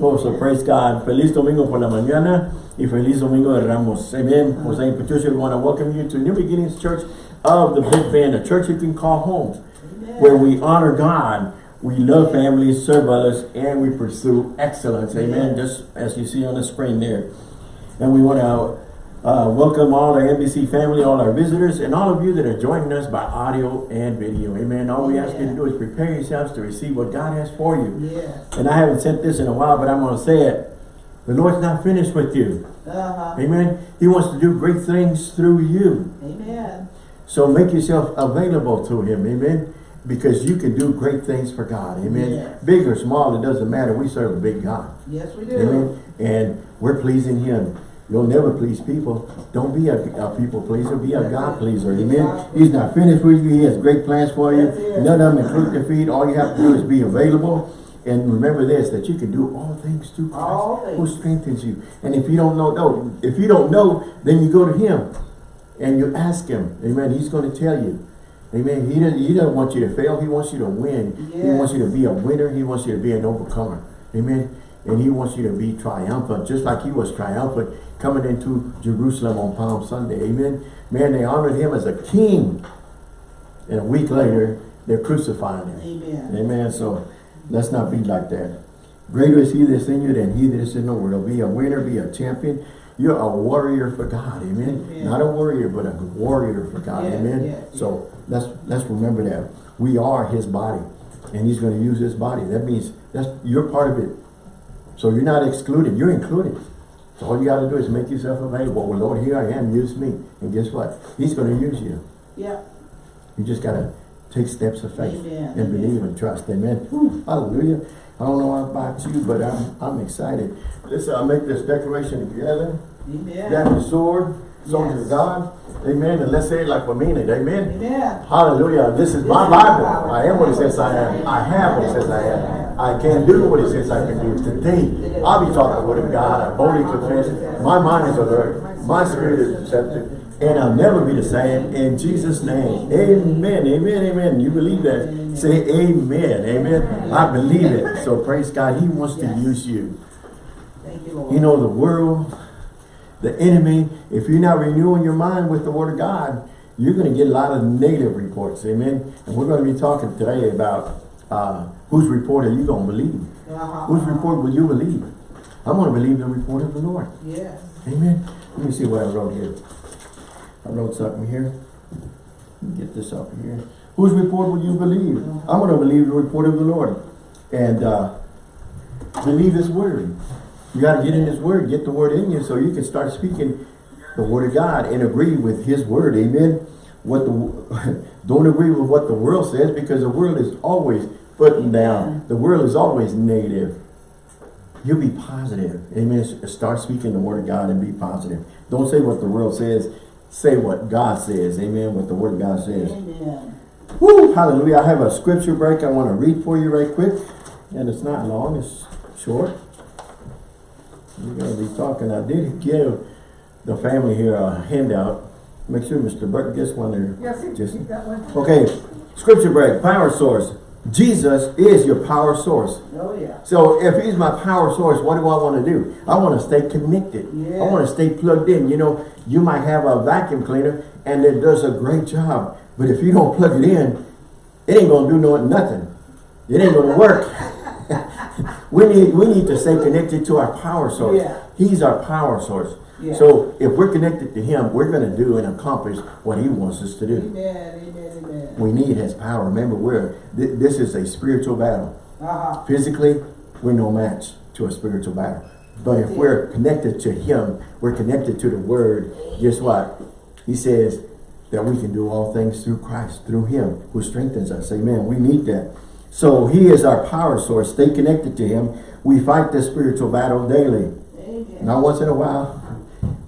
Oh, so praise God. Feliz domingo por la mañana y feliz domingo de Ramos. Amen. Jose and Patricia, we want to welcome you to New Beginnings Church of the Big Bend, a church you can call home, where we honor God, we love families, serve others, and we pursue excellence. Amen. Just as you see on the screen there. And we want to uh, welcome all our NBC family, all our visitors, and all of you that are joining us by audio and video. Amen. All we ask you to do is prepare yourselves to receive what God has for you. Yes. And I haven't said this in a while, but I'm going to say it. The Lord's not finished with you. Uh-huh. Amen. He wants to do great things through you. Amen. So make yourself available to Him. Amen. Because you can do great things for God. Amen. Yes. Big or small, it doesn't matter. We serve a big God. Yes, we do. Amen. And we're pleasing Him. You'll never please people. Don't be a, a people pleaser. Be a God pleaser. Amen. He's not finished with you. He has great plans for you. None of them include defeat. All you have to do is be available. And remember this, that you can do all things through Christ who strengthens you. And if you don't know, no, if you don't know, then you go to Him and you ask Him. Amen. He's going to tell you. Amen. He doesn't, he doesn't want you to fail. He wants you to win. He wants you to be a winner. He wants you to be an overcomer. Amen. And he wants you to be triumphant, just like he was triumphant coming into Jerusalem on Palm Sunday. Amen. Man, they honored him as a king. And a week later, they're crucifying him. Amen. Amen. So let's not be like that. Greater is he that's in you than he that is in the world. Be a winner, be a champion. You're a warrior for God. Amen. Amen. Not a warrior, but a warrior for God. Yes, Amen. yes, so let's let's remember that. We are his body. And he's going to use his body. That means that's you're part of it. So you're not excluded. You're included. So all you got to do is make yourself available. Well, Lord, here I am. Use me. And guess what? He's going to use you. Yeah. You just got to take steps of faith Amen. and believe and trust. Amen. Whew, hallelujah. I don't know about you, but I'm I'm excited. Listen, I'll make this declaration together. Amen. Grab your sword, soldier Yes. of God. Amen. And let's say it like we mean it. Amen. Amen. Hallelujah. This is my Bible. I am what it says I am. I have what it says I am. I can do what he says I can do. Today, I'll be talking the word of God. I boldly confess. My mind is alert. My spirit is receptive. And I'll never be the same. In Jesus' name. Amen. Amen. Amen. You believe that? Say amen. Amen. I believe it. So praise God. He wants to use you. Thank you, Lord. You know, the world, the enemy, if you're not renewing your mind with the word of God, you're going to get a lot of negative reports. Amen. And we're going to be talking today about uh, whose report are you going to believe? Uh-huh. Whose report will you believe? I'm going to believe the report of the Lord. Yes. Amen. Let me see what I wrote here. I wrote something here. Get this up here. Whose report will you believe? I'm going to believe the report of the Lord. And uh, believe His word. You got to get in His word. Get the word in you so you can start speaking the word of God and agree with His word. Amen. What the Don't agree with what the world says because the world is always putting down. The world is always negative. You be positive. Amen. Start speaking the word of God and be positive. Don't say what the world says. Say what God says. Amen. What the word of God says. Amen. Woo, hallelujah. I have a scripture break I want to read for you right quick. And it's not long. It's short. We're going to be talking. I did give the family here a handout. Make sure Mr. Burke gets one there. Yes, you Just- keep one. Okay. Scripture break. Power source. Jesus is your power source. Oh, yeah. So if he's my power source, what do I want to do? I want to stay connected. Yeah. I want to stay plugged in. You know, you might have a vacuum cleaner and it does a great job. But if you don't plug it in, it ain't going to do no, nothing. It ain't going to work. we need we need to stay connected to our power source. Yeah. He's our power source. Yeah. So if we're connected to him, we're going to do and accomplish what he wants us to do. Amen. Amen. We need his power. Remember, we're th this is a spiritual battle. Uh-huh. Physically, we're no match to a spiritual battle. But if we're connected to Him, we're connected to the Word, guess what? He says that we can do all things through Christ, through Him who strengthens us. Amen. We need that. So He is our power source. Stay connected to Him. We fight this spiritual battle daily. Amen. Not once in a while,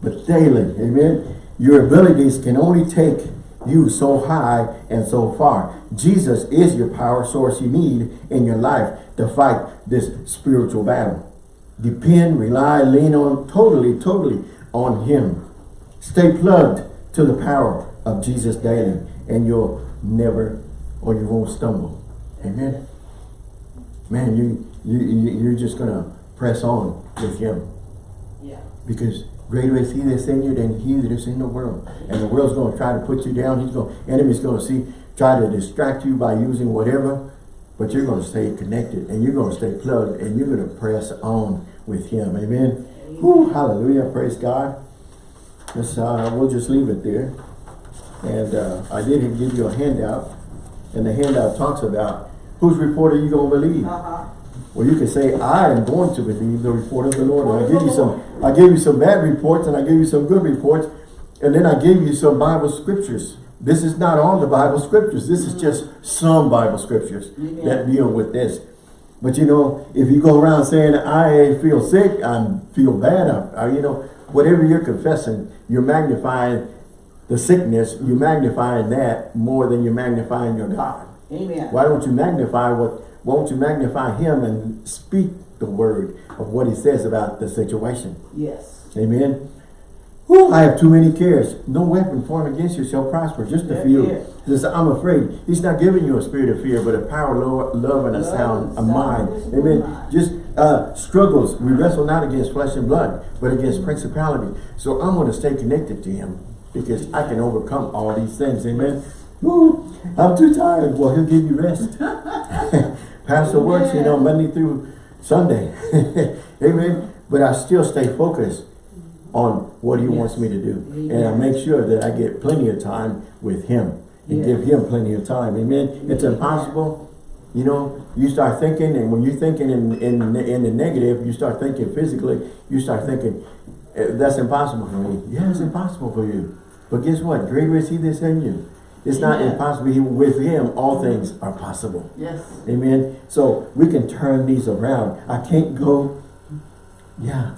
but daily. Amen. Your abilities can only take you so high and so far. Jesus is your power source you need in your life to fight this spiritual battle. Depend, rely, lean on totally, totally on Him. Stay plugged to the power of Jesus daily and you'll never or you won't stumble. Amen. Man, you, you, you- you're just going to press on with him. Yeah. Because greater is he that's in you than he that is in the world. And the world's going to try to put you down. He's going, enemy's going to see, try to distract you by using whatever. But you're going to stay connected and you're going to stay plugged and you're going to press on with him. Amen. Whew, hallelujah. Praise God. Let's, uh, we'll just leave it there. And uh, I did give you a handout. And the handout talks about whose report are you going to believe? Uh-huh. Well, you can say, I am going to believe the report of the Lord. And I give you some, I gave you some bad reports and I gave you some good reports. And then I gave you some Bible scriptures. This is not all the Bible scriptures. This is just some Bible scriptures that deal with this. But you know, if you go around saying, I feel sick, I feel bad, I, I- you know, whatever you're confessing, you're magnifying the sickness, you're magnifying that more than you're magnifying your God. Amen. Why don't you magnify what, why don't you magnify him and speak the word of what he says about the situation? Yes. Amen. Whew, I have too many cares. No weapon formed against you shall prosper. Just a few. yeah. He I'm afraid. He's not giving you a spirit of fear, but a power, lo- love, and a Love sound, a mind. Amen. mind. Just uh, struggles. We wrestle not against flesh and blood, but against principality. So I'm going to stay connected to him because I can overcome all these things. Amen. Woo, I'm too tired. Well, he'll give you rest. Pastor works, you know, Monday through Sunday. Amen. But I still stay focused on what he wants me to do. And I make sure that I get plenty of time with him and Yes. give him plenty of time. Amen. It's impossible. You know, you start thinking, and when you're thinking in, in, in the negative, you start thinking physically, you start thinking, "Eh, that's impossible for me. Yeah, it's impossible for you. But guess what? Greater is he that's in you. It's not impossible. He- With him, all things are possible. Yes. Amen. So we can turn these around. I can't go. Yeah,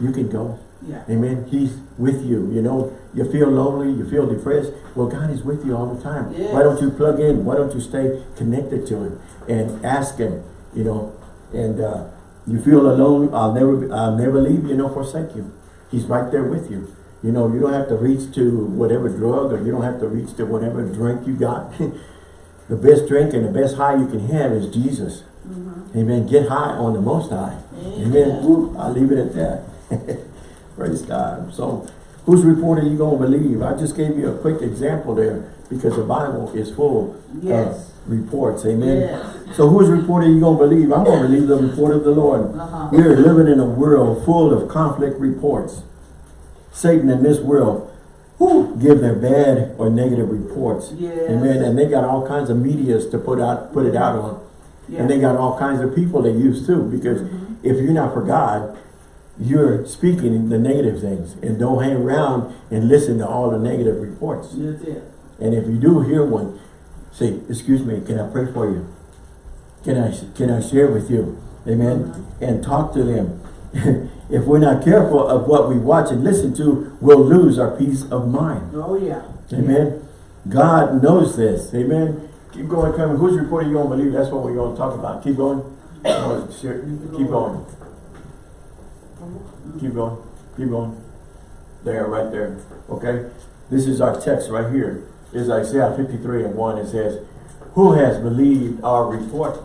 you can go. Yeah. Amen. He's with you. You know, you feel lonely, you feel depressed. Well, God is with you all the time. Yes. Why don't you plug in? Why don't you stay connected to Him and ask Him? You know, and uh, you feel alone. I'll never, I'll never leave you nor forsake you. He's right there with you. You know, you don't have to reach to whatever drug or you don't have to reach to whatever drink you got. the best drink and the best high you can have is Jesus. Amen. Get high on the most high. Amen. Amen. Woo, I'll leave it at that. Praise God. So, whose report are you going to believe? I just gave you a quick example there because the Bible is full Yes. of reports. Amen. Yes. So, whose report are you going to believe? I'm going to believe the report of the Lord. Uh-huh. We are living in a world full of conflict reports. Satan in this world whew, give their bad or negative reports. Yes. Amen. And they got all kinds of medias to put out put it out on. And they got all kinds of people they use too. Because mm-hmm. if you're not for God, you're speaking the negative things. And don't hang around and listen to all the negative reports. That's it. And if you do hear one, say, excuse me, can I pray for you? Can I can I share with you? Amen. Uh-huh. And talk to them. If we're not careful of what we watch and listen to, we'll lose our peace of mind. Oh, yeah. Amen. God knows this. Amen. Keep going, coming. Whose report are you going to believe? That's what we're going to talk about. Keep going. Keep going. Keep going. Keep going. There, right there. Okay. This is our text right here. Is Isaiah 53 and 1. It says, Who has believed our report?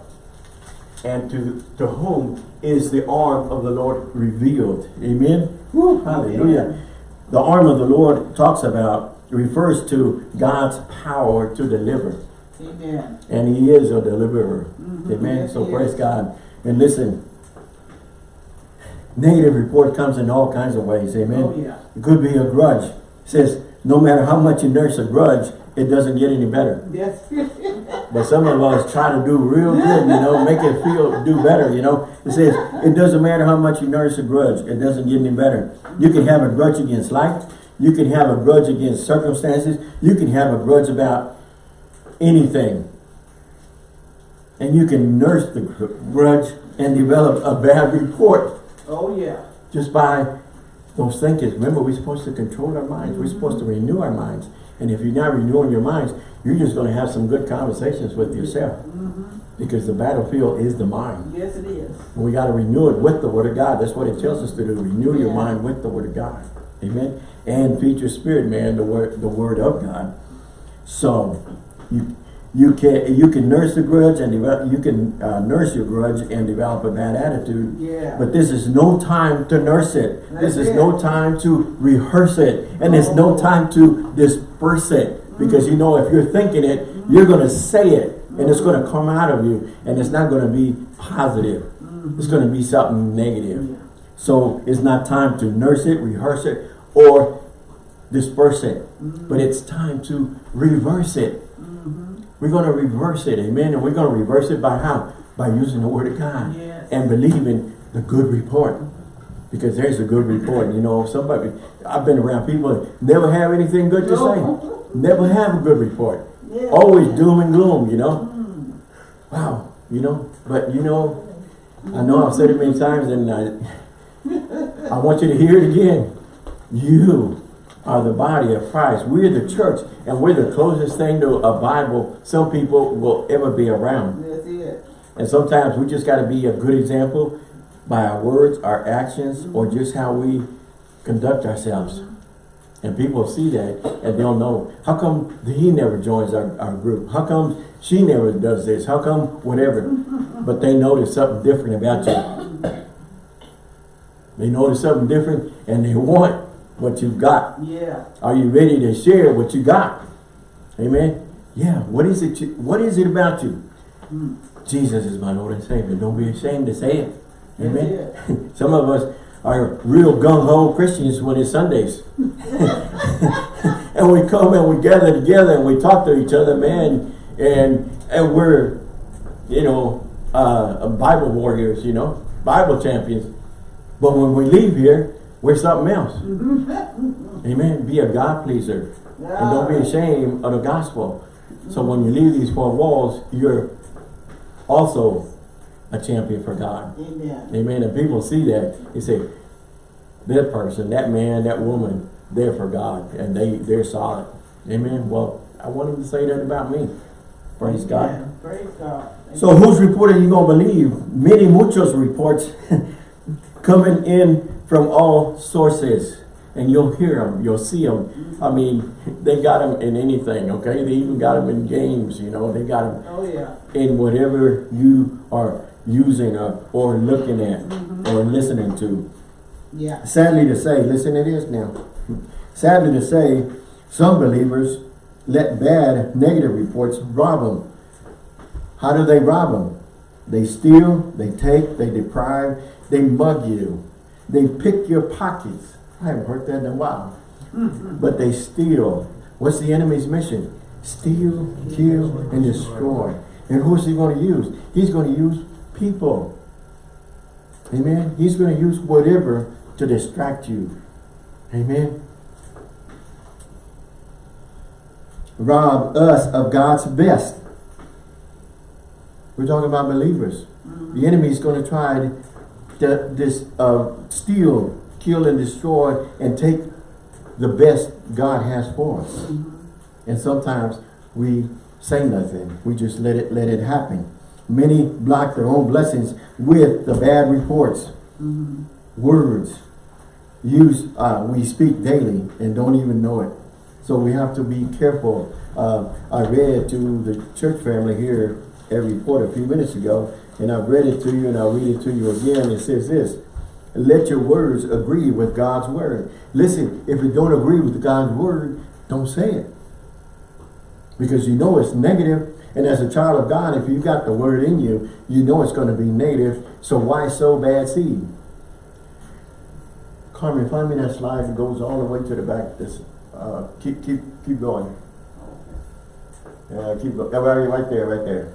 And to, to whom is the arm of the Lord revealed? Amen. Woo, hallelujah. The arm of the Lord talks about, refers to God's power to deliver. Amen. And he is a deliverer. Mhm. Amen. Yes, So praise is. God. And listen, negative report comes in all kinds of ways. Amen. Oh, yeah. It could be a grudge. It says, no matter how much you nurse a grudge, it doesn't get any better. Yes. But some of us try to do real good, you know, make it feel, do better, you know. It says, it doesn't matter how much you nurse a grudge, it doesn't get any better. You can have a grudge against life. You can have a grudge against circumstances. You can have a grudge about anything. And you can nurse the grudge and develop a bad report oh, yeah. just by those thinkings. Remember, we're supposed to control our minds. We're supposed to renew our minds. And if you're not renewing your minds, you're just going to have some good conversations with yourself. Because the battlefield is the mind. Yes, it is. And we got to renew it with the Word of God. That's what it tells us to do. Renew your mind with the Word of God. Amen. And feed your spirit, man, the word, the Word of God. So, you, You can you can nurse the grudge and develop, you can uh, nurse your grudge and develop a bad attitude. Yeah. But this is no time to nurse it. this That's is no time to rehearse it, and it's no Oh. time to disperse it. Because you know, if you're thinking it, you're gonna say it, and it's gonna come out of you, and it's not gonna be positive. It's gonna be something negative. So it's not time to nurse it, rehearse it, or disperse it. But it's time to reverse it. We're going to reverse it, amen. And we're going to reverse it by how? By using the word of God Yes. and believing the good report. Because there's a good report. You know, somebody, I've been around people that never have anything good to No. say. Never have a good report. Yeah. Always doom and gloom, you know. Wow, you know. But you know, I know I've said it many times and I, I want you to hear it again. You are the body of Christ. We're the church and we're the closest thing to a Bible some people will ever be around. And sometimes we just got to be a good example by our words, our actions, or just how we conduct ourselves. And people see that and they'll know, how come he never joins our, our group? How come she never does this? How come whatever? But they notice something different about you. They notice something different and they want what you've got. Yeah. Are you ready to share what you got? Amen. Yeah. What is it? You, what is it about you? Hmm. Jesus is my Lord and Savior. Don't be ashamed to say it. Amen. Some of us are real gung ho Christians when it's Sundays, and we come and we gather together and we talk to each other, man, and and we're, you know, uh, Bible warriors, you know, Bible champions. But when we leave here, we're something else. Amen. Be a God pleaser. And don't be ashamed of the gospel. So when you leave these four walls, you're also a champion for God. Amen. Amen. And people see that, they say, that person, that man, that woman, they're for God. And they, they're solid. Amen. Well, I want him to say that about me. Praise God. Praise God. So whose report are you going to believe? Many muchos reports coming in from all sources. And you'll hear them, you'll see them. I mean, they got them in anything, okay? They even got them in games, you know. They got them Oh yeah. in whatever you are using or, or looking at mm-hmm. or listening to. Yeah. Sadly to say, listen to this now. Sadly to say, some believers let bad negative reports rob them. How do they rob them? They steal, they take, they deprive, they mug you. They pick your pockets. I haven't heard that in a while. Mm-hmm. But they steal. What's the enemy's mission? Steal, kill, and destroy. And who's he going to use? He's going to use people. Amen. He's going to use whatever to distract you. Amen. Rob us of God's best. We're talking about believers. The enemy is going to try to this uh, steal, kill, and destroy, and take the best God has for us. And sometimes we say nothing. We just let it let it happen. Many block their own blessings with the bad reports, words. Use uh, we speak daily and don't even know it. So we have to be careful. Uh, I read to the church family here a report a few minutes ago, and I read it to you, and I'll read it to you again. It says this: Let your words agree with God's word. Listen, if it don't agree with God's word, don't say it because you know it's negative. And as a child of God, if you've got the word in you, you know it's going to be negative. So why sow bad seed? Carmen, find me that slide that goes all the way to the back. This, uh, keep, keep, keep going. Yeah, keep going. Right right there, right there.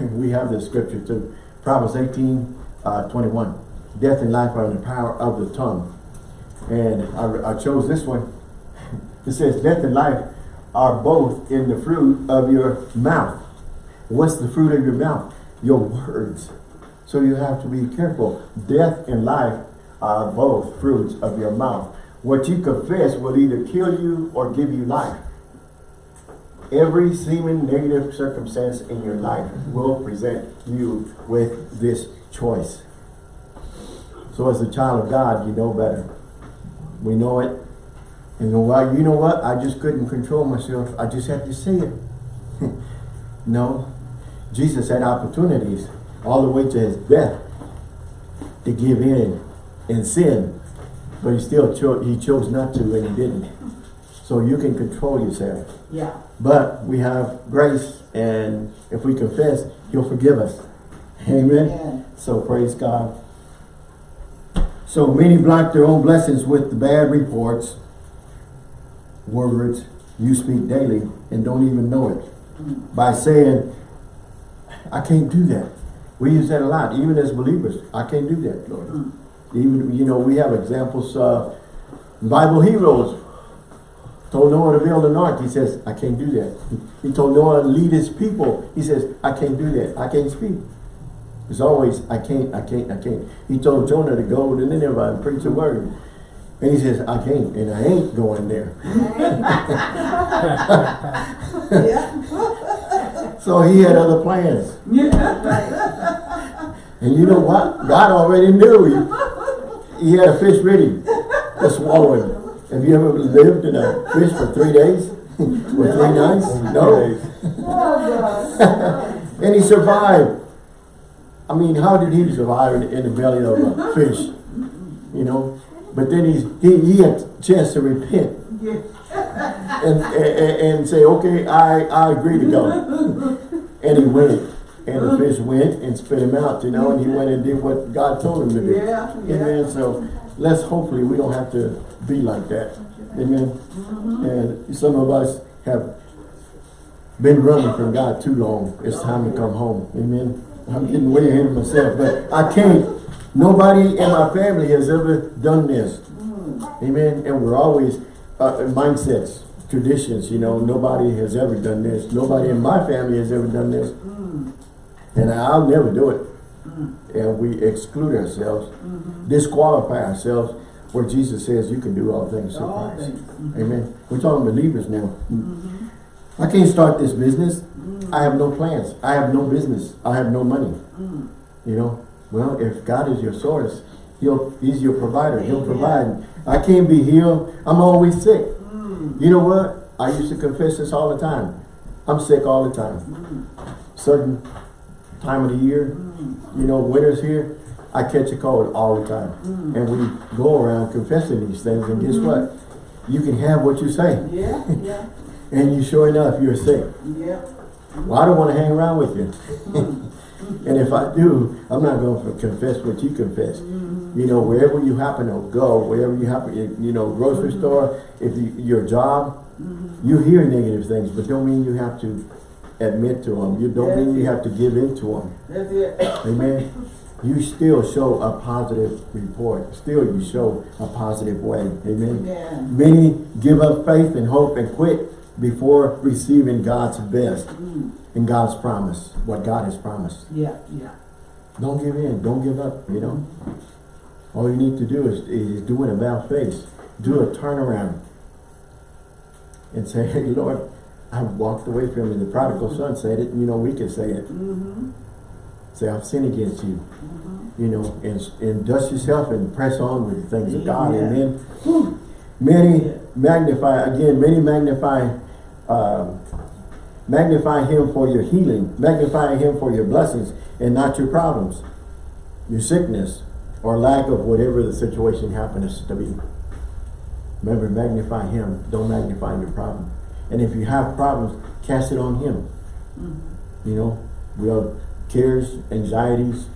we have this scripture too. Proverbs 18, uh, 21. Death and life are in the power of the tongue. And I, I chose this one. It says, death and life are both in the fruit of your mouth. What's the fruit of your mouth? Your words. So you have to be careful. Death and life are both fruits of your mouth. What you confess will either kill you or give you life. Every seeming negative circumstance in your life will present you with this choice. So as a child of God, you know better. We know it. And you know what? You know what? I just couldn't control myself. I just had to say it. No. Jesus had opportunities all the way to his death to give in and sin, but he still chose, he chose not to and he didn't. So you can control yourself. Yeah. But we have grace and if we confess, he'll forgive us. Amen. Amen. So praise God. So many block their own blessings with the bad reports, words you speak daily and don't even know it. By saying, I can't do that. We use that a lot, even as believers. I can't do that, Lord. Even, you know, we have examples, uh, Bible heroes told Noah to build an ark. He says, I can't do that. He told Noah to lead his people. He says, I can't do that. I can't speak. It's always, I can't, I can't, I can't. He told Jonah to go to Nineveh and preach the word. And he says, I can't, and I ain't going there. Yeah. So he had other plans. Yeah. And you know what? God already knew. He, he had a fish ready to swallow him. Have you ever lived in a fish for three days? or three nights? No. And he survived. I mean, how did he survive in, in the belly of a fish? You know? But then he's, he, he had a chance to repent Yeah. and, and, and say, okay, I, I agree to go. And he went. And the fish went and spit him out, you know, and he went and did what God told him to do. Yeah, yeah. Amen. So let's hopefully we don't have to be like that. Amen. Mm-hmm. And some of us have been running from God too long. It's time to come home. Amen. I'm getting way ahead of myself, but I can't. Nobody in my family has ever done this. Mm. Amen. And we're always uh, mindsets, traditions. You know, nobody has ever done this. Nobody in my family has ever done this, mm. and I'll never do it. Mm. And we exclude ourselves, mm-hmm. disqualify ourselves, where Jesus says you can do all things through Christ. things. Mm-hmm. Amen. We're talking believers now. Mm-hmm. I can't start this business. I have no plans. I have no business. I have no money. Mm. You know, well, if God is your source, He'll He's your provider. He'll provide. I can't be healed. I'm always sick. Mm. You know what? I used to confess this all the time. I'm sick all the time. Mm. Certain time of the year, you know, winter's here, I catch a cold all the time. And we go around confessing these things, and guess mm-hmm. what? You can have what you say. Yeah, yeah, And you sure enough, you're sick. yeah. Well, I don't want to hang around with you. and if I do, I'm not going to confess what you confess. Mm-hmm. You know, wherever you happen to go, wherever you happen, you know, grocery mm-hmm. store, if you, your job, mm-hmm. you hear negative things, but don't mean you have to admit to them. You don't mean you have to give in to them. That's it. Amen. You still show a positive report. Still you show a positive way. Amen. Many give up faith and hope and quit before receiving God's best mm-hmm. and God's promise, what God has promised. Yeah, yeah. Don't give in. Don't give up, you know. Mm-hmm. All you need to do is, is do an about face. Do a turnaround. And say, hey, Lord, I walked away from you. The prodigal son mm-hmm. said it. You know, we can say it. Mm-hmm. Say, I've sinned against you. You know, and, and dust yourself and press on with the things of God. Amen. Many magnify, again, many magnify, um, magnify him for your healing, magnify him for your blessings and not your problems, your sickness, or lack of whatever the situation happens to be. Remember, magnify him, don't magnify your problem. And if you have problems, cast it on him. You know, we have cares, anxieties,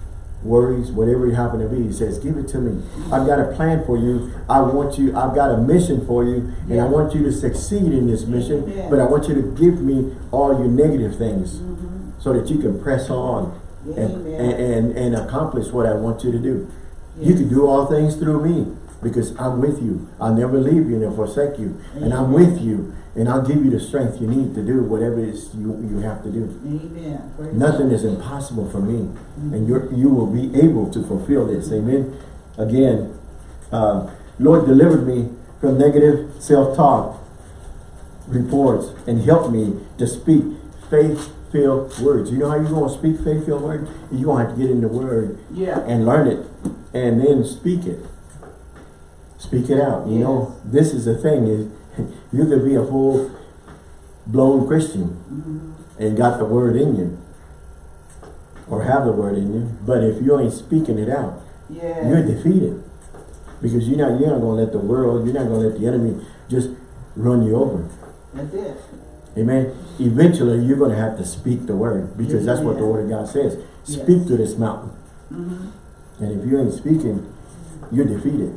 worries, whatever you happen to be. He says, give it to me. I've got a plan for you. I want you, I've got a mission for you, and Yeah. I want you to succeed in this mission, Yeah. but I want you to give me all your negative things mm-hmm. so that you can press on and, and, and, and accomplish what I want you to do. You can do all things through me because I'm with you. I'll never leave you nor forsake you. And I'm with you. And I'll give you the strength you need to do whatever it is you, you have to do. Amen. Praise Nothing God. is impossible for me. And you're, you will be able to fulfill this. Amen. Again, uh, Lord delivered me from negative self-talk reports and helped me to speak faith-filled words. You know how you're going to speak faith-filled words? You're going to have to get in the word Yeah. and learn it and then speak it. Speak it out. You know, this is the thing is you could be a full blown Christian Mhm. and got the word in you or have the word in you, but if you ain't speaking it out, you're defeated. Because you're not, you're not gonna let the world, you're not gonna let the enemy just run you over. That's it. Amen. Eventually, you're gonna have to speak the word because that's what the word of God says. Yes. Speak to this mountain. Mhm. And if you ain't speaking, you're defeated.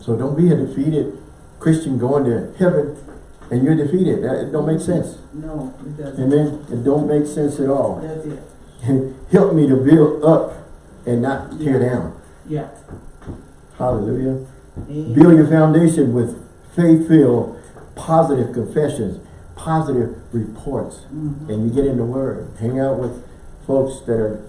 So don't be a defeated Christian going to heaven and you're defeated. That it don't make sense. No, it doesn't. Amen. It don't make sense at all. That's it. Help me to build up and not tear Yeah. down. Yeah. Hallelujah. Amen. Build your foundation with faith-filled, positive confessions, positive reports. Mhm. And you get in the Word. Hang out with folks that are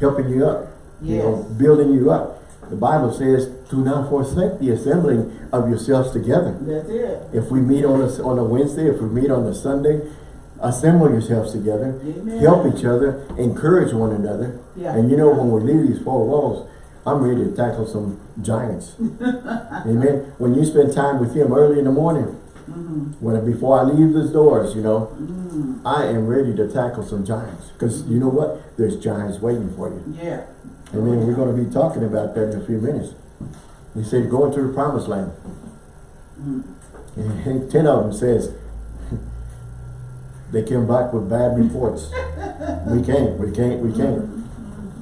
helping you up. You know, building you up. The Bible says, do not forsake the assembling of yourselves together. That's it. If we meet on a, on a Wednesday, if we meet on a Sunday, assemble yourselves together. Amen. Help each other, encourage one another. Yeah. And you know, when we leave these four walls, I'm ready to tackle some giants. Amen. When you spend time with him early in the morning, Mhm. when before I leave these doors, you know, Mhm. I am ready to tackle some giants. Because you know what? There's giants waiting for you. Yeah. Amen. We're going to be talking about that in a few minutes. He said, go into the promised land. Mhm. And ten of them says, they came back with bad reports. we can't, we can't, we can't.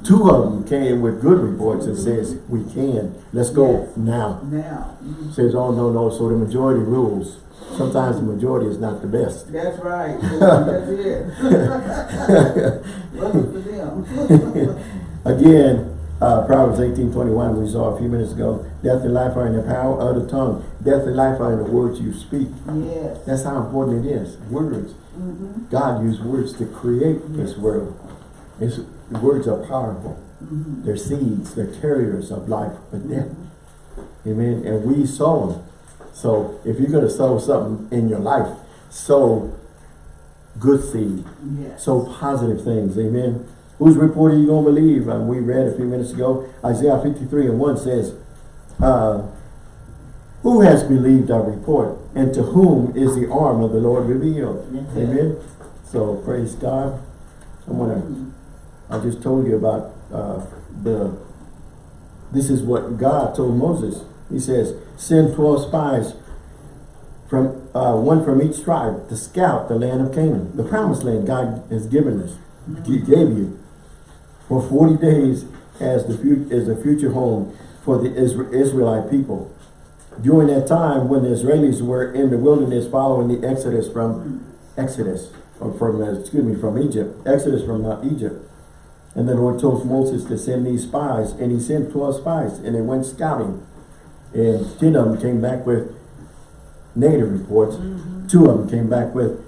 Two of them came with good reports and says, we can. Let's go Yes. now. Now. Says, oh, no, no. So the majority rules. Sometimes the majority is not the best. That's right. That's it. For them. Again, uh, Proverbs eighteen twenty-one, we saw a few minutes ago, death and life are in the power of the tongue. Death and life are in the words you speak. Yes. That's how important it is. Words. Mhm. God used words to create this world. It's, words are powerful. Mhm. They're seeds. They're carriers of life or death. Amen. And we sow them. So if you're going to sow something in your life, sow good seed. Yes. Sow positive things. Amen. Whose report are you going to believe? Um, we read a few minutes ago, Isaiah 53 and 1 says, uh, Who has believed our report? And to whom is the arm of the Lord revealed? Amen. So praise God. I'm gonna. I just told you about uh, the. This is what God told Moses. He says, "Send twelve spies from uh, one from each tribe to scout the land of Canaan, the promised land God has given us. He gave you for forty days as the as a future home for the Israelite people." During that time, when the Israelis were in the wilderness following the Exodus from Exodus, or from, excuse me, from Egypt, Exodus from uh, Egypt. And the Lord told Moses to send these spies, and he sent 12 spies, and they went scouting. And 10 of them came back with negative reports. Two of them came back with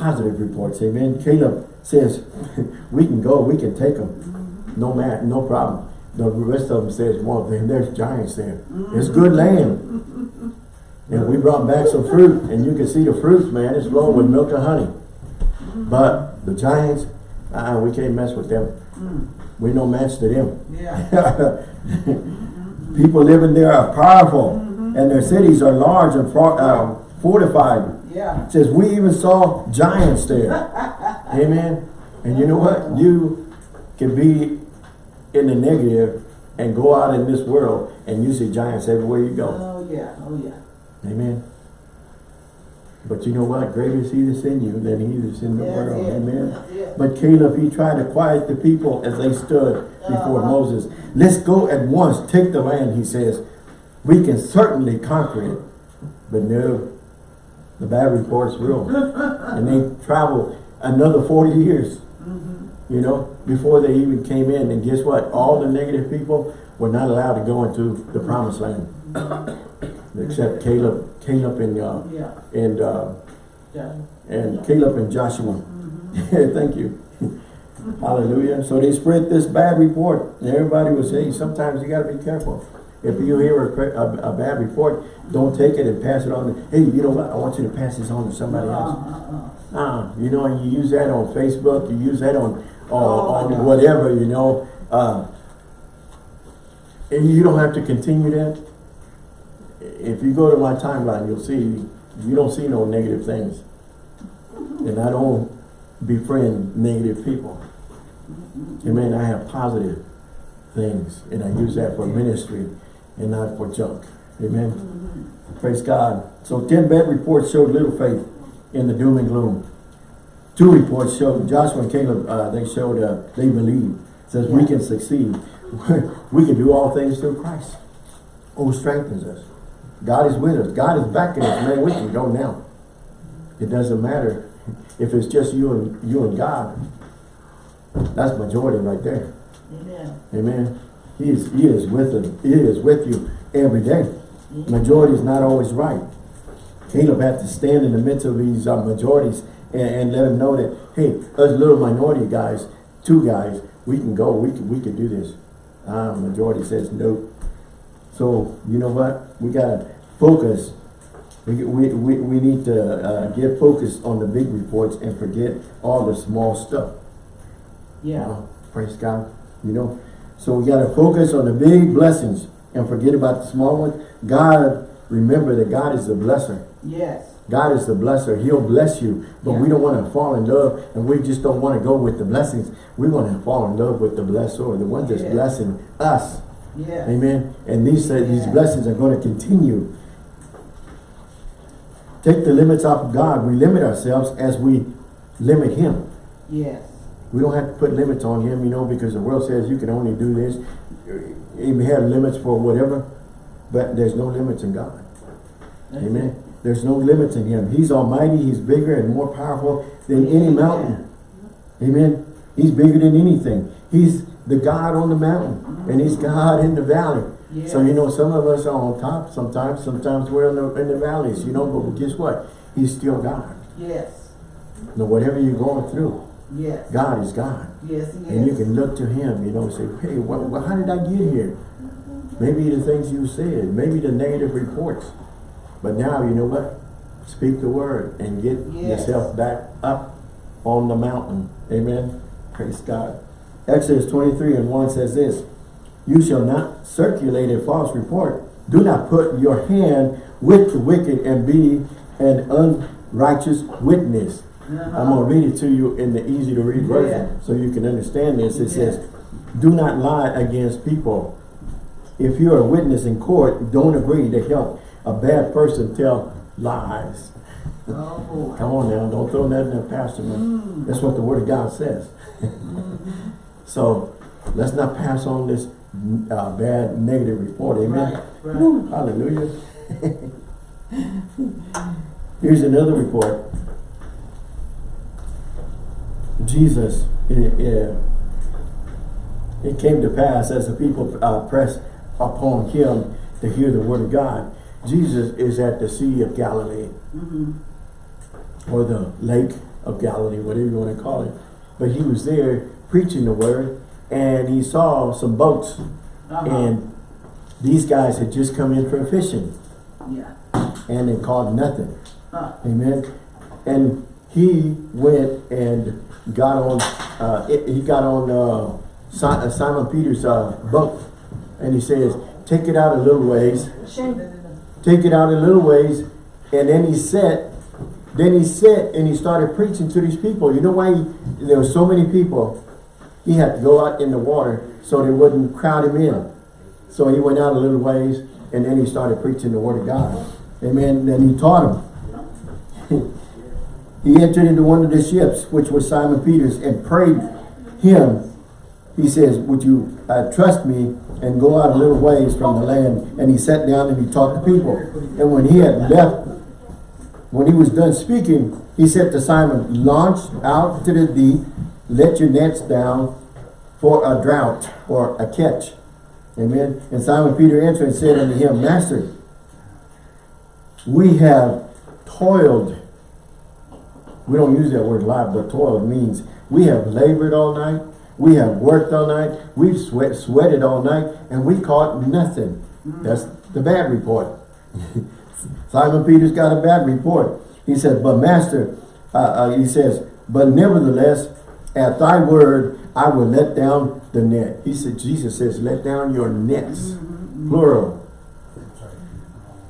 positive reports. Amen. Caleb says, we can go, we can take them. No man, no problem. The rest of them says, well, then there's giants there. It's good land. And we brought back some fruit, and you can see the fruits, man. It's flowing with milk and honey. But the giants, uh, we can't mess with them. Mm. We no match to them. Yeah. People living there are powerful, and their cities are large and uh, fortified. Yeah. It says we even saw giants there. Amen. And you know what? You can be in the negative and go out in this world and you see giants everywhere you go. Oh, yeah. Oh, yeah. Amen. But you know what? Greater is he that's in you than he that's in the That's world. it. Amen. It. But Caleb, he tried to quiet the people as they stood before Uh-huh. Moses. Let's go at once, take the land, he says. We can certainly conquer it. But no, the bad reports real. and they traveled another 40 years, Mhm. you know, before they even came in. And guess what? All the negative people were not allowed to go into the promised land. Except Caleb, Caleb and, uh, Yeah. and, uh, Yeah. and Caleb and Joshua. Mhm. Thank you. Hallelujah. So they spread this bad report. And everybody was saying, sometimes you got to be careful. If you hear a, a, a bad report, don't take it and pass it on. To, hey, you know what? I want you to pass this on to somebody else. Ah, you know, and you use that on Facebook, you use that on, on, Oh, on whatever, you know. Uh, and you don't have to continue that. If you go to my timeline, you'll see, you don't see no negative things. And I don't befriend negative people. Amen. I have positive things and I use that for ministry and not for junk. Amen. Praise God. So 10 bad reports showed little faith in the doom and gloom. Two reports showed, Joshua and Caleb, uh, they showed uh, they believe. Says we can succeed. we can do all things through Christ who strengthens us. God is with us. God is backing us. Man, we can go now. It doesn't matter if it's just you and you and God. That's majority right there. Amen. Amen. He is, he is with us. He is with you every day. Majority is not always right. Caleb had to stand in the midst of these uh, majorities and, and let them know that, hey, us little minority guys, two guys, we can go, we can, we can do this. Uh, majority says no. So, you know what? We gotta focus. We, we, we, we need to uh, get focused on the big reports and forget all the small stuff. Yeah. Uh, praise God. You know, so we got to focus on the big blessings and forget about the small ones. God, remember that God is the blesser. Yes. God is the blesser. He'll bless you. But we don't want to fall in love and we just don't want to go with the blessings. We want to fall in love with the blessor, the one that's Yeah. blessing us. Yes. Amen. And these, uh, these blessings are going to continue. Take the limits off of God. We limit ourselves as we limit Him. Yes. We don't have to put limits on him, you know, because the world says you can only do this. May have limits for whatever, but there's no limits in God. That's Amen. There's no limits in him. He's almighty. He's bigger and more powerful than any mountain. Amen. He's bigger than anything. He's the God on the mountain and he's God in the valley. Yes. So, you know, some of us are on top sometimes. Sometimes we're in the, in the valleys, you know, but guess what? He's still God. Yes. No, whatever you're going through, Yes. God is God. Yes, he And you can look to him, you know, and say, hey, what, what, how did I get here? Maybe the things you said, maybe the negative reports. But now, you know what? Speak the word and get Yes. yourself back up on the mountain. Amen. Praise God. Exodus 23 and 1 says this, You shall not circulate a false report. Do not put your hand with the wicked and be an unrighteous witness. Uh-huh. I'm going to read it to you in the easy to read version Yeah. so you can understand this. It Yeah. says, do not lie against people. If you're a witness in court, don't agree to help a bad person tell lies. Oh. Come on now, don't throw that in the pastor. Mm. That's what the word of God says. so, let's not pass on this uh, bad negative report, amen? Right, right. Woo, hallelujah. Here's another report. Jesus, it, it, it came to pass as the people uh, pressed upon him to hear the word of God. Jesus is at the Sea of Galilee Mhm. or the Lake of Galilee, whatever you want to call it. But he was there preaching the word and he saw some boats Uh-huh. and these guys had just come in from fishing Yeah. and they caught nothing. Huh. Amen. And he went and got on, uh, he got on uh, uh, Simon Peter's uh, boat. And he says, take it out a little ways, take it out in little ways. And then he said, then he said, and he started preaching to these people. You know why he, there were so many people? He had to go out in the water so they wouldn't crowd him in. So he went out a little ways and then he started preaching the word of God. Amen. Then he taught them. he entered into one of the ships, which was Simon Peter's, and prayed him. He says, would you uh, trust me and go out a little ways from the land? And he sat down and he talked to people. And when he had left, when he was done speaking, he said to Simon, launch out to the deep, let your nets down for a drought or a catch. Amen. And Simon Peter answered and said unto him, Master, we have toiled. We don't use that word lot, but toiled means we have labored all night. We have worked all night. We've sweat, sweated all night and we caught nothing. That's the bad report. Simon Peter's got a bad report. He said, but master, uh, uh, he says, but nevertheless, at thy word, I will let down the net. He said, Jesus says, let down your nets, plural.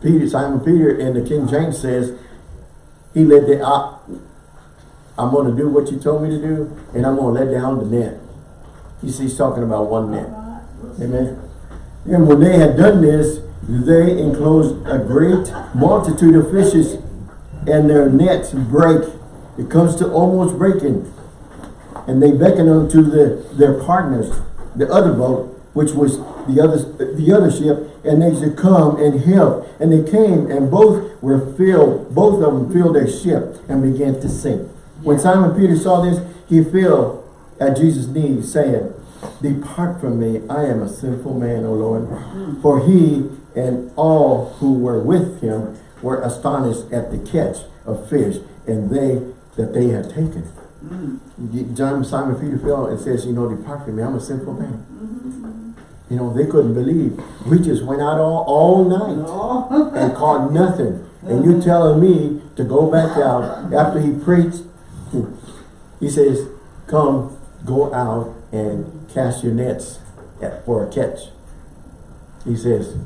Peter, Simon Peter in the King James says, he let the, uh, I'm gonna do what you told me to do, and I'm gonna let down the net. He's, he's talking about one net. Amen. And when they had done this, they enclosed a great multitude of fishes, and their nets break. It comes to almost breaking. And they beckon unto the, their partners, the other boat, which was the other, the other ship, and they should come and help. And they came, and both were filled, both of them filled their ship and began to sink. When Simon Peter saw this, he fell at Jesus' knees, saying, Depart from me, I am a sinful man, O Lord. For he and all who were with him were astonished at the catch of fish, and they that they had taken. John Simon Peter fell and says, you know, depart from me, I'm a sinful man. You know, they couldn't believe. We just went out all, all night No. and caught nothing. And you telling me to go back out after he preached. He says, come, go out and cast your nets at- for a catch. He says,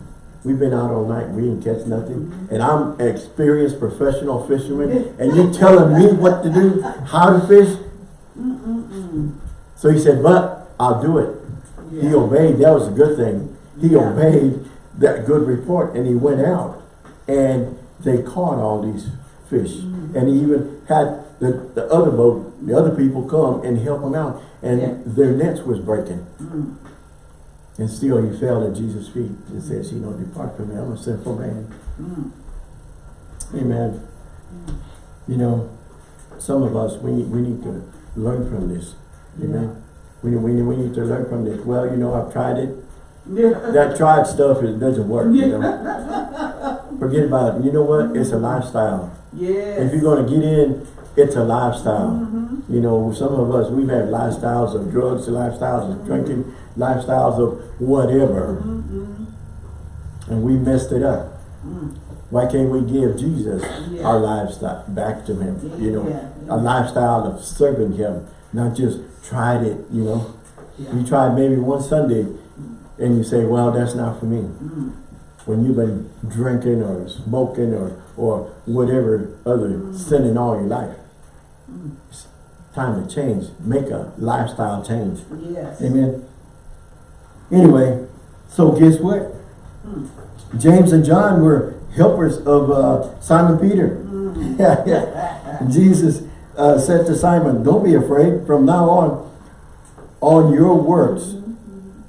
we've been out all night, we didn't catch nothing. And I'm an experienced professional fisherman, and you're telling me what to do, how to fish? So he said, but I'll do it. He obeyed, that was a good thing. He Yeah. obeyed that good report and he went out and they caught all these fish. Mm-hmm. And he even had the, the other boat, the other people come and help him out and Yeah. their nets was breaking. Mm. And still he fell at Jesus' feet and says, you know, depart from me, I'm a sinful man. Mm. Amen. You know, some of us, we, we need to learn from this. Amen. We, we, we need to learn from this. Well, you know, I've tried it. Yeah. That tried stuff, it doesn't work, you know. Forget about it. You know what? It's a lifestyle. Yes. If you're gonna get in, it's a lifestyle. Mhm. You know, some of us, we've had lifestyles of drugs, lifestyles of drinking, lifestyles of whatever, Mhm. and we messed it up. Mm. Why can't we give Jesus Yeah. our lifestyle back to him? You know, Yeah. a lifestyle of serving him, not just tried it, you know. Yeah. You tried maybe one Sunday and you say, well, that's not for me. Mm. When you've been drinking or smoking or, or whatever other sinning all your life. It's time to change. Make a lifestyle change. Yes. Amen. Anyway, so guess what? Mm. James and John were helpers of uh, Simon Peter. Mm. Yeah, yeah. Jesus uh, said to Simon, don't be afraid. From now on, on your works,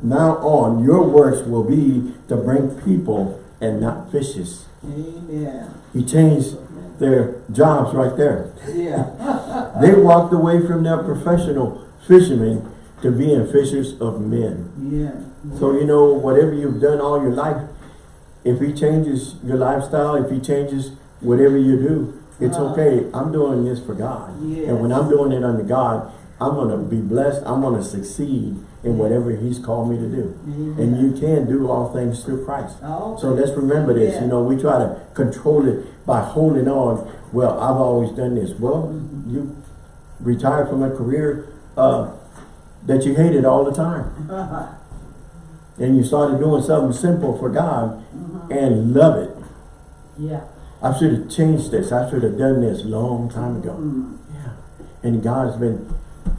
now on, your works will be to bring people and not fishes. Amen. He changed their jobs right there. Yeah. They walked away from their professional fishermen to being fishers of men. Yeah. So, you know, whatever you've done all your life, if he changes your lifestyle, if he changes whatever you do, it's Uh-huh. okay. I'm doing this for God. And when I'm doing it under God, I'm going to be blessed. I'm going to succeed in whatever he's called me to do. Amen. And you can do all things through Christ. Oh, So let's remember this. Yeah. You know, we try to control it by holding on. Well, I've always done this. Well, you retired from a career uh, that you hated all the time. And you started doing something simple for God and love it. yeah. I should have changed this. I should have done this long time ago. Mm. Yeah. And God's been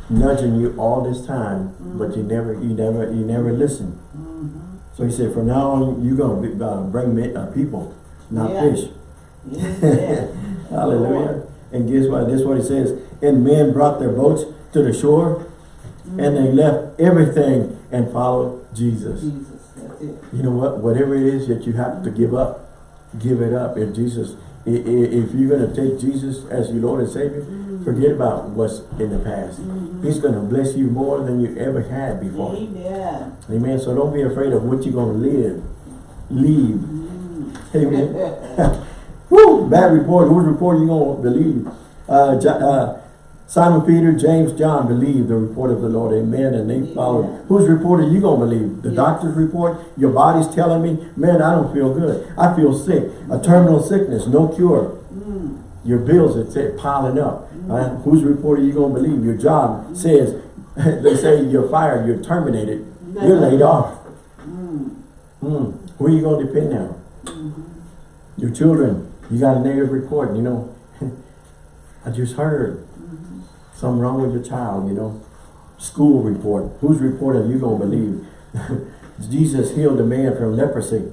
nudging you all this time, but you never, you never, you never listen. Mhm. So he said, from now on, you're going to be, uh, bring me, uh, people, not Yeah. fish. Yeah. Hallelujah. And guess what? This is what he says. And men brought their boats to the shore, and they left everything and followed Jesus. Jesus, that's it. You know what? Whatever it is that you have to give up, give it up. If Jesus, if you're going to take Jesus as your Lord and Savior, forget about what's in the past. He's going to bless you more than you ever had before. Amen. Amen. So don't be afraid of what you're going to live, leave. Amen. Woo! Bad report. Whose report you gonna believe? Uh, uh, Simon Peter, James, John believed the report of the Lord. Amen. And they followed. Yeah. Whose report are you gonna believe? The Yeah. doctor's report? Your body's telling me, man, I don't feel good. I feel sick. A terminal sickness, no cure. Mm. Your bills are piling up. Uh, whose report are you gonna believe? Your job says, they say you're fired, you're terminated, you're laid off. Mm. Hmm. Who are you gonna depend on? Your children. You got a negative report, you know. I just heard. Something wrong with your child, you know. School report. Whose report are you going to believe? Jesus healed a man from leprosy.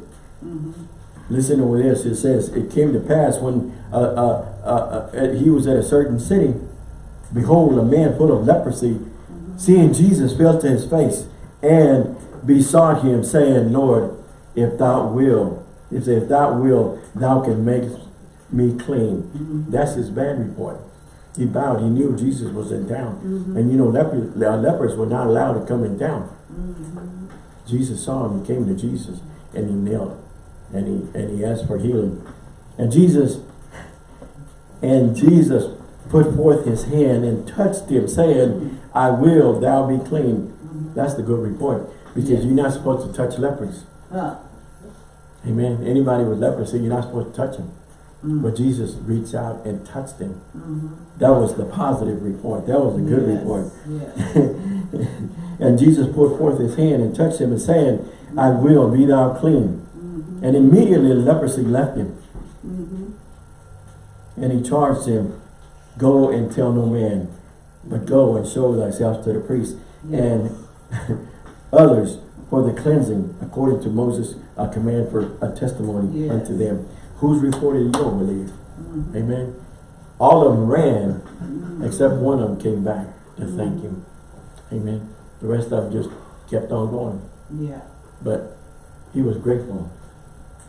Listen to this. It says, it came to pass when uh, uh, uh, uh, he was at a certain city, behold, a man full of leprosy, seeing Jesus, fell to his face and besought him, saying, Lord, if thou will, he said, if thou will, thou can make me clean. That's his bad report. He bowed. He knew Jesus was in town. And you know, lepers, uh, lepers were not allowed to come in town. Jesus saw him. He came to Jesus and he knelt and he and he asked for healing. And Jesus and Jesus put forth his hand and touched him, saying, I will, thou be clean. That's the good report. Because you're not supposed to touch lepers. Huh. Amen. Anybody with leprosy, you're not supposed to touch them. Mm. But Jesus reached out and touched him. Mm-hmm. That was the positive report. That was the good Yes, report. Yes. And Jesus put forth his hand and touched him and saying, I will, be thou clean. And immediately leprosy left him. And he charged him, go and tell no man, but go and show thyself to the priest and others for the cleansing, according to Moses' uh, command for a testimony Yes. unto them. Whose report you to believe? Amen. All of them ran, except one of them came back to thank him. Amen. The rest of them just kept on going. Yeah. But he was grateful.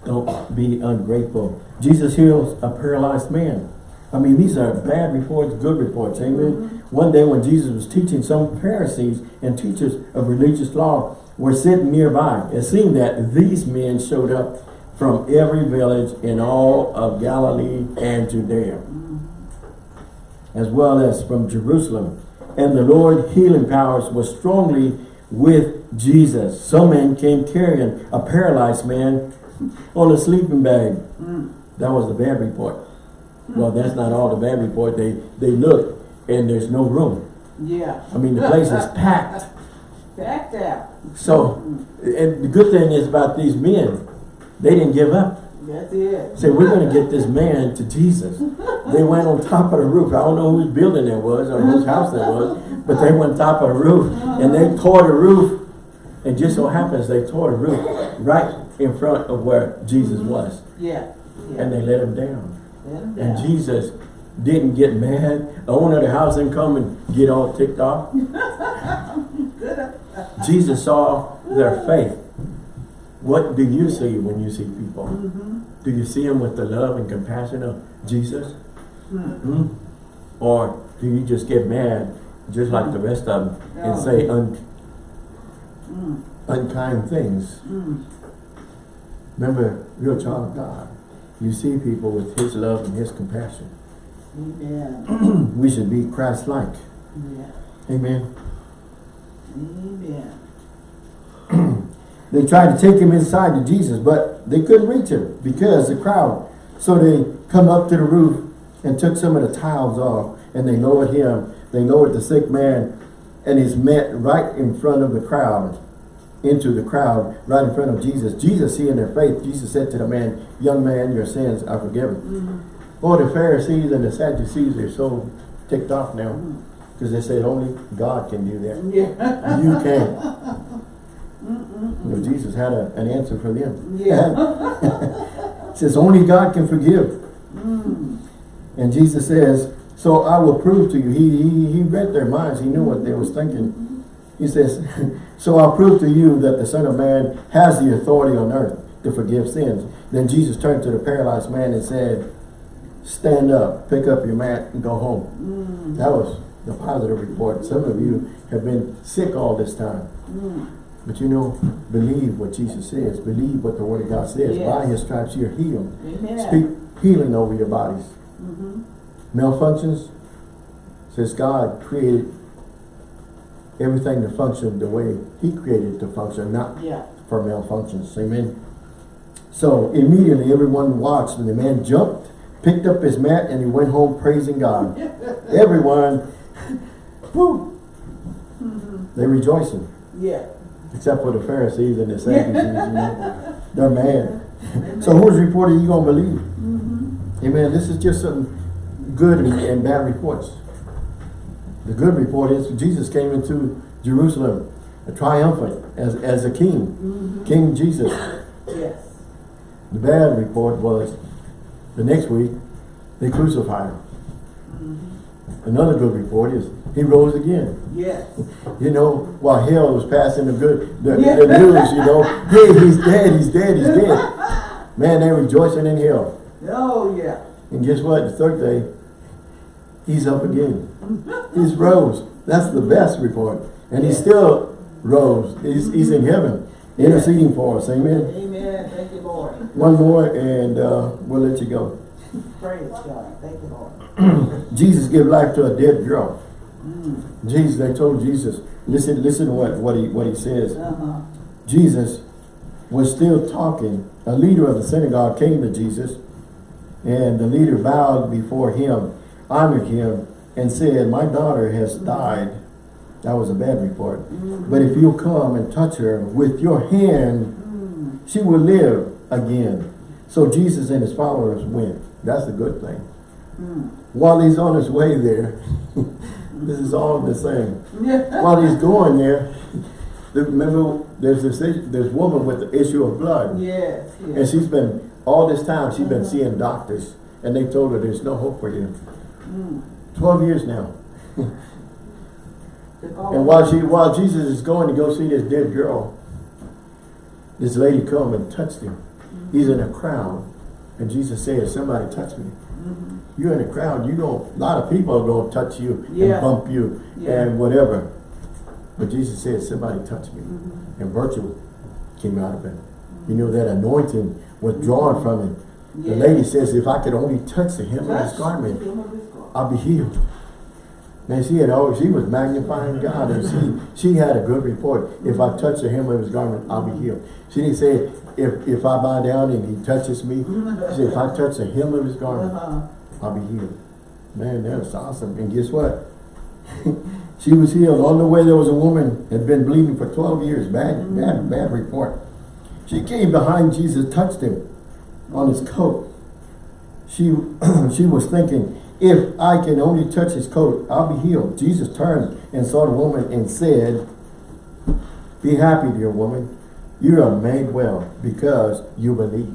Don't be ungrateful. Jesus heals a paralyzed man. I mean, these are bad reports, good reports. Amen. Mm-hmm. One day when Jesus was teaching, some Pharisees and teachers of religious law were sitting nearby. It seemed that these men showed up from every village in all of Galilee and Judea, mm-hmm. as well as from Jerusalem. And the Lord healing powers was strongly with Jesus. Some men came carrying a paralyzed man on a sleeping bag. Mm. That was the bad report. Mm. Well, that's not all the bad report. They they look and there's no room. Yeah. I mean, the place is packed. Packed out. So, mm-hmm. and the good thing is about these men, they didn't give up. That's it. Say, we're going to get this man to Jesus. They went on top of the roof. I don't know whose building it was or whose house it was, but they went on top of the roof and they tore the roof. It just so happens they tore the roof right in front of where Jesus was. Yeah. Yeah. And they let him down. 'em And. Jesus didn't get mad. The owner of the house didn't come and get all ticked off. Jesus saw their faith. What do you see when you see people? Do you see them with the love and compassion of Jesus? Hmm? Or do you just get mad, just like the rest of them, and say un unkind things? Remember, you're a child of God. You see people with His love and His compassion. Amen. We should be Christ-like. Yeah. Amen. Amen. They tried to take him inside to Jesus, but they couldn't reach him because the crowd. So they come up to the roof and took some of the tiles off and they lowered him. They lowered the sick man and he's met right in front of the crowd, into the crowd, right in front of Jesus. Jesus seeing their faith, Jesus said to the man, young man, your sins are forgiven. Oh, the Pharisees and the Sadducees are so ticked off now mm-hmm. because they said only God can do that. Yeah. You can. You know, Jesus had a, an answer for them. Yeah. Says only God can forgive. Mm. And Jesus says, so I will prove to you. He, he, he read their minds. He knew what they was thinking. Mm-hmm. He says, so I'll prove to you that the Son of Man has the authority on earth to forgive sins. Then Jesus turned to the paralyzed man and said, stand up, pick up your mat and go home. Mm. That was the positive report. Some of you have been sick all this time. Mm. But you know, believe what Jesus says. Believe what the Word of God says. Yes. By His stripes you're healed. Amen. Speak healing over your bodies. Mm-hmm. Malfunctions, says God created everything to function the way He created it to function, not Yeah. for malfunctions. Amen. So immediately everyone watched and the man jumped, picked up his mat and he went home praising God. everyone, whoo, mm-hmm. they rejoicing. Yeah. Except for the Pharisees and the Sadducees, you know. They're mad. So whose report are you going to believe? Mm-hmm. Amen. This is just some good and bad reports. The good report is Jesus came into Jerusalem triumphant as, as a king, Mhm. King Jesus. Yes. The bad report was the next week they crucified him. Mhm. Another good report is he rose again. Yes. You know, while hell was passing the good the, Yeah. the news, you know, hey, he's dead, he's dead, he's dead. Man, they're rejoicing in hell. Oh, yeah. And guess what? The third day, he's up again. He's rose. That's the best report. And he still rose. He's, he's in heaven, interceding for us. Amen. Amen. Thank you, Lord. One more and uh, we'll let you go. Praise God. Thank you, Lord. Jesus gave life to a dead girl. Mm. Jesus, they told Jesus, listen, listen to what, what he what he says. Uh-huh. Jesus was still talking. A leader of the synagogue came to Jesus, and the leader bowed before him, honored him, and said, My daughter has died. That was a bad report. Mhm. But if you'll come and touch her with your hand, Mm. she will live again. So Jesus and his followers went. That's the good thing. Mm. While he's on his way there, this is all the same. While he's going there, remember there's this this woman with the issue of blood. Yes. And she's been, all this time, she's been seeing doctors. And they told her there's no hope for you. Mm. 12 years now. And while she, while Jesus is going to go see this dead girl, this lady come and touched him. He's in a crowd. And Jesus says, somebody touch me. Mhm. You're in a crowd, you don't, a lot of people are going to touch you Yeah. and bump you Yeah. and whatever. But Jesus said, somebody touch me. Mhm. And virtue came out of him. You know, that anointing was drawn from him. The lady says, if I could only touch the hem of his garment, I'll be healed. Man, she had always, she was magnifying God and she, she had a good report. If I touch the hem of his garment, I'll be healed. She didn't say, if, if I bow down and he touches me, she said, if I touch the hem of his garment. I'll be healed. Man, that was awesome. And guess what? she was healed. On the way, there was a woman had been bleeding for 12 years. Bad, bad, bad report. She came behind Jesus, touched him on his coat. She, she was thinking, if I can only touch his coat, I'll be healed. Jesus turned and saw the woman and said, be happy, dear woman. You are made well because you believe.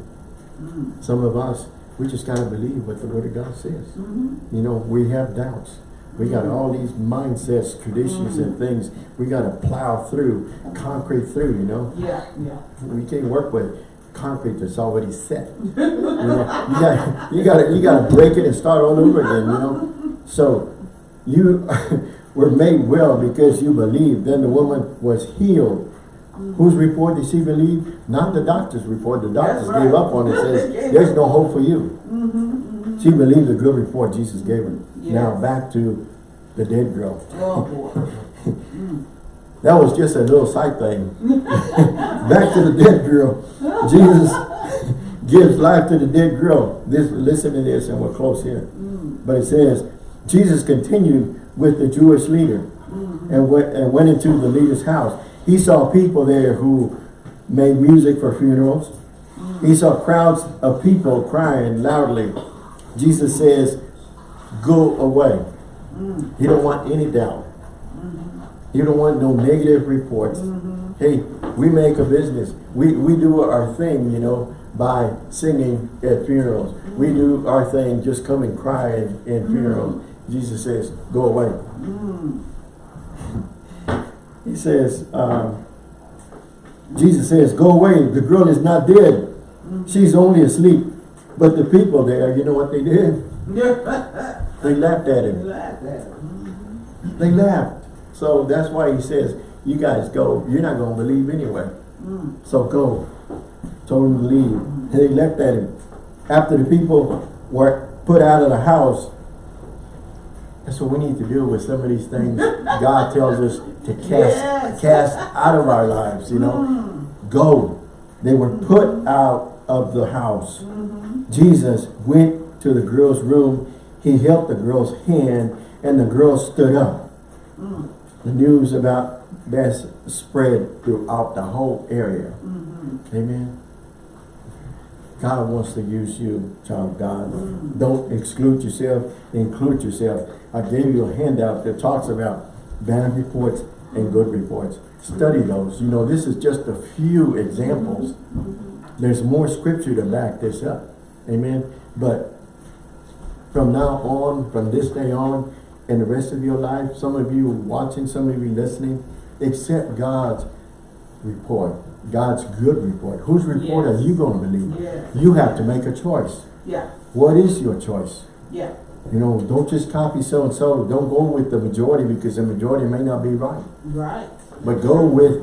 Mm. Some of us, we just got to believe what the Word of God says. Mhm. You know, we have doubts. We got all these mindsets, traditions and things we got to plow through, concrete through, you know. Yeah, yeah. We can't work with concrete that's already set. You know, you got you got to you got to break it and start all over again, you know. So you were made well because you believed. Then the woman was healed. Whose report did she believe? Not the doctor's report. The doctors right. gave up on it. Says there's no hope for you. Mm-hmm. She believed the good report Jesus gave her. Now back to the dead girl. Oh. Mm. That was just a little side thing. back to the dead girl. Jesus gives life to the dead girl. This, listen to this and we're close here. Mm. But it says, Jesus continued with the Jewish leader Mhm. and went, and went into the leader's house. He saw people there who made music for funerals. He saw crowds of people crying loudly. Jesus says, go away. Mm. You don't want any doubt. You don't want no negative reports. Mhm. Hey, we make a business. We, we do our thing, you know, by singing at funerals. We do our thing, just come and cry in, in funerals. Jesus says, go away. Mm. He says, um, Jesus says, go away. The girl is not dead. She's only asleep. But the people there, you know what they did? They laughed at him. Laugh at him. They laughed. So that's why he says, you guys go. You're not going to believe anyway. Mm. So go. Told him to leave. And they left at him. After the people were put out of the house, that's what we need to do with some of these things God tells us to cast Yes. cast out of our lives, you know. Mm. Go. They were put out of the house. Mhm. Jesus went to the girl's room. He held the girl's hand and the girl stood up. Mm. The news about this spread throughout the whole area. Mhm. Amen. God wants to use you, child God. Don't exclude yourself, include yourself. I gave you a handout that talks about bad reports and good reports. Study those. You know, this is just a few examples. There's more scripture to back this up. Amen. But from now on, from this day on, and the rest of your life, some of you watching, some of you listening, accept God's report, God's good report. Whose report are you going to believe? Yeah. You have to make a choice. Yeah. What is your choice? Yeah. You know, don't just copy so-and-so. Don't go with the majority because the majority may not be right. Right. But go with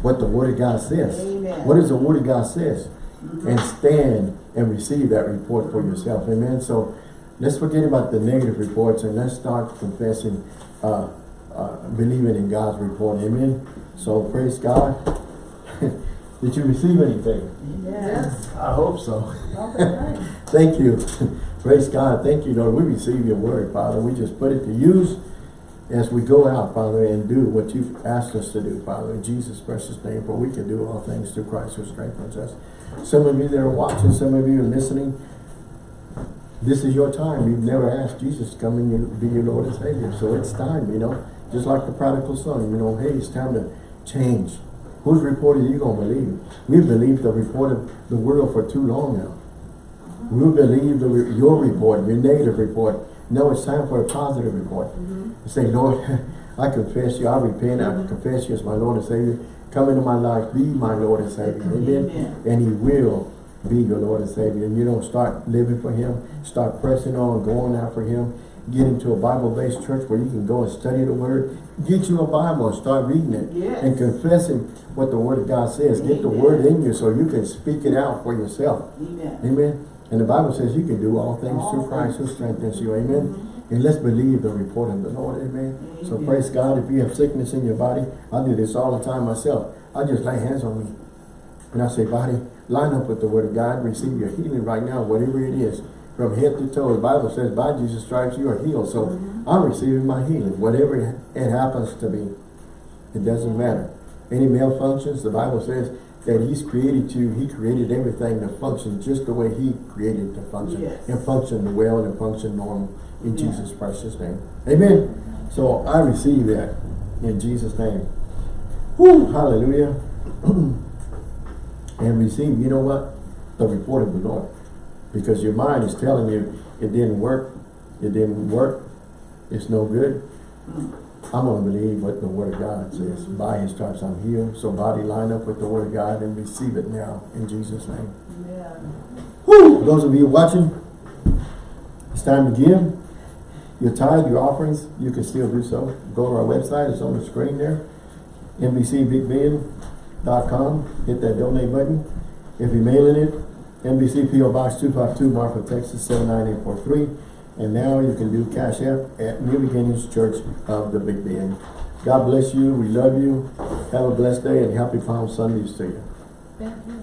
what the Word of God says. Amen. What does the Word of God says? Mm-hmm. And stand and receive that report for yourself. Amen. So let's forget about the negative reports and let's start confessing, uh, uh, believing in God's report. Amen. So praise God. Did you receive anything? Yes. I hope so. Thank you. Praise God. Thank you, Lord. We receive your word, Father. We just put it to use as we go out, Father, and do what you've asked us to do, Father. In Jesus' precious name, for we can do all things through Christ who strengthens us. Some of you that are watching, some of you are listening, this is your time. You've never asked Jesus to come and be your Lord and Savior. So it's time, you know. Just like the prodigal son, you know, hey, it's time to change. Whose report are you going to believe? We've believed the report of the world for too long now. We believe the, your report, your negative report. No, it's time for a positive report. Mm-hmm. Say, Lord, I confess you, I repent, I mm-hmm. confess you as my Lord and Savior. Come into my life, be my Lord and Savior. Mm-hmm. Amen. Amen. And He will be your Lord and Savior. And you don't start living for Him, start pressing on, going after Him. Get into a Bible-based church where you can go and study the Word. Get you a Bible and start reading it. Yes. And confessing what the Word of God says. Get the Word in you so you can speak it out for yourself. Amen. Amen. And the Bible says you can do all things through Christ who strengthens you. Amen. And let's believe the report of the Lord. Amen. So praise God. If you have sickness in your body, I do this all the time myself. I just lay hands on me. And I say, body, line up with the word of God. Receive your healing right now, whatever it is. From head to toe. The Bible says, by Jesus' stripes you are healed. So mm-hmm. I'm receiving my healing. Whatever it happens to be. It doesn't matter. Any malfunctions, the Bible says that He's created you, He created everything to function just the way He created to function. Yes. And function well and function normal in Yeah. Jesus' precious name. Amen. So I receive that in Jesus' name. Hallelujah. and receive, you know what? The report of the Lord. Because your mind is telling you it didn't work, it didn't work, it's no good. I'm going to believe what the Word of God says. By His stripes I'm healed. So body line up with the Word of God and receive it now in Jesus' name. Amen. Whew. Those of you watching, it's time to give. Your tithe, your offerings, you can still do so. Go to our website, it's on the screen there. NBCBigBend.com. Hit that donate button. If you're mailing it, NBC PO Box 252, Marfa, Texas 79843. And now you can do Cash App at New Beginnings Church of the Big Bend. God bless you. We love you. Have a blessed day and happy Palm Sundays to you.